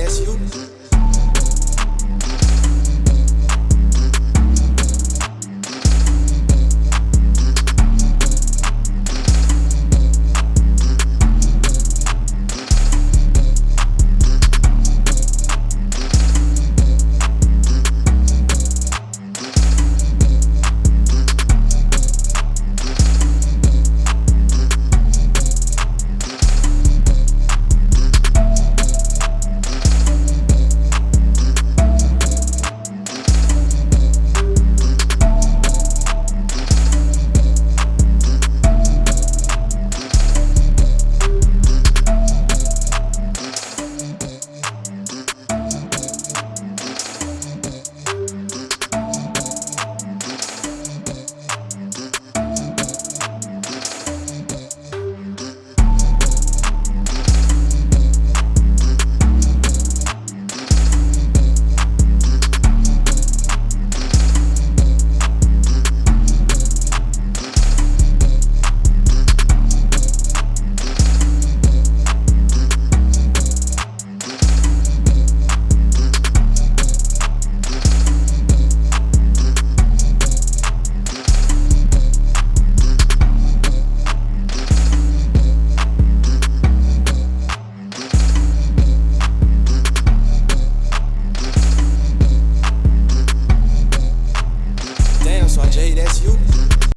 that's you. So that's you. Mm.